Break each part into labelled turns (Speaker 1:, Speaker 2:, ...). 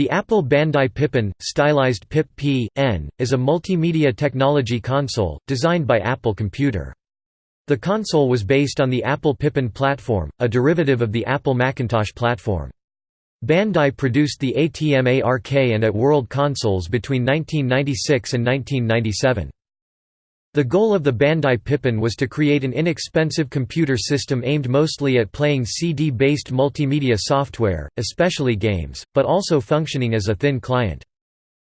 Speaker 1: The Apple Bandai Pippin, stylized PIP P.N., is a multimedia technology console, designed by Apple Computer. The console was based on the Apple Pippin platform, a derivative of the Apple Macintosh platform. Bandai produced the ATM-ARK and At-World consoles between 1996 and 1997. The goal of the Bandai Pippin was to create an inexpensive computer system aimed mostly at playing CD-based multimedia software, especially games, but also functioning as a thin client.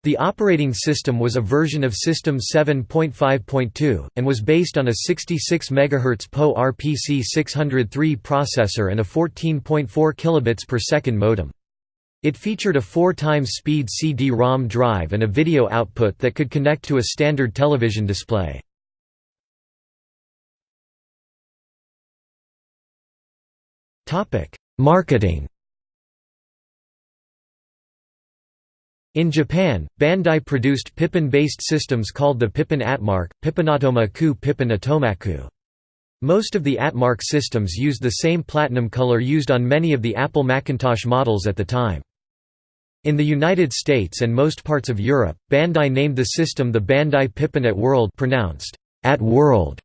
Speaker 1: The operating system was a version of System 7.5.2, and was based on a 66 MHz PowerPC 603 processor and a 14.4 kilobits per second modem. It featured a 4 times speed CD-ROM drive and a video output that could connect to a standard television display. Topic: Marketing. In Japan, Bandai produced Pippin-based systems called the Pippin Atmark, Pippinatoma-ku Pippin Atomaku. Most of the Atmark systems used the same platinum color used on many of the Apple Macintosh models at the time. In the United States and most parts of Europe, Bandai named the system the Bandai Pippin at World pronounced at World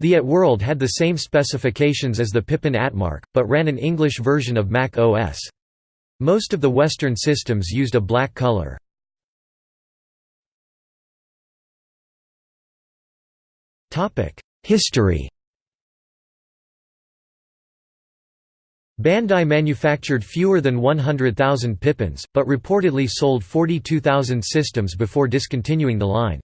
Speaker 1: the At-World had the same specifications as the Pippin Atmark, but ran an English version of Mac OS. Most of the Western systems used a black color. History Bandai manufactured fewer than 100,000 Pippins, but reportedly sold 42,000 systems before discontinuing the line.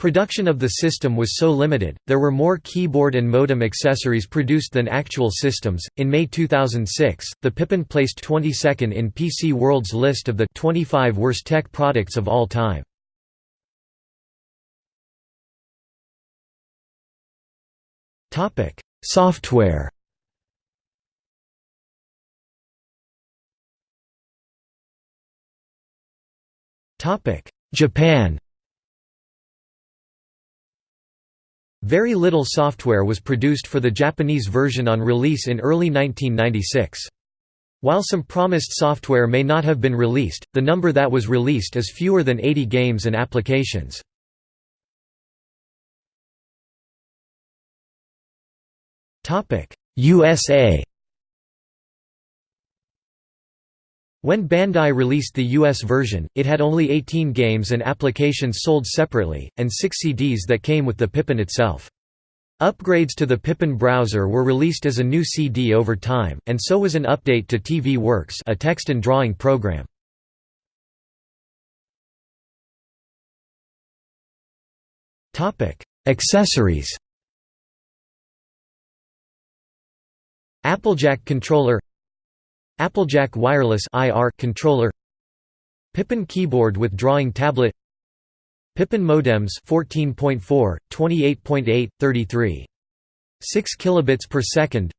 Speaker 1: Production of the system was so limited, there were more keyboard and modem accessories produced than actual systems. In May 2006, the Pippin placed 22nd in PC World's list of the 25 worst tech products of all time. Topic: Software. Topic: Japan. Very little software was produced for the Japanese version on release in early 1996. While some promised software may not have been released, the number that was released is fewer than 80 games and applications. USA When Bandai released the US version, it had only 18 games and applications sold separately, and 6 CDs that came with the Pippin itself. Upgrades to the Pippin browser were released as a new CD over time, and so was an update to TV Works a text and drawing program. Accessories Applejack controller Applejack Wireless IR controller Pippin keyboard with drawing tablet Pippin modems 14.4, 28.8, 33. 6 kilobits per second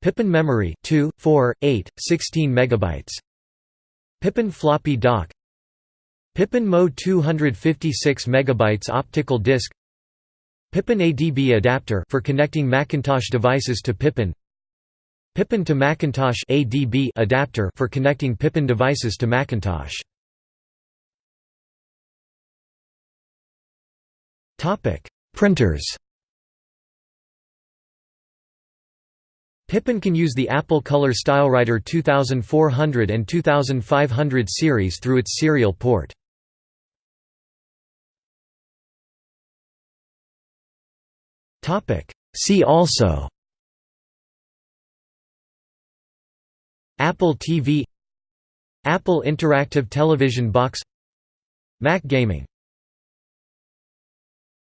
Speaker 1: Pippin memory 2, 4, 8, 16 megabytes Pippin floppy dock Pippin Mo 256 megabytes optical disc Pippin ADB adapter for connecting Macintosh devices to Pippin Pippin to Macintosh ADB adapter for connecting Pippin devices to Macintosh. Topic: Printers. Pippin can use the Apple Color StyleWriter 2400 and 2500 series through its serial port. See also Apple TV Apple Interactive Television Box Mac Gaming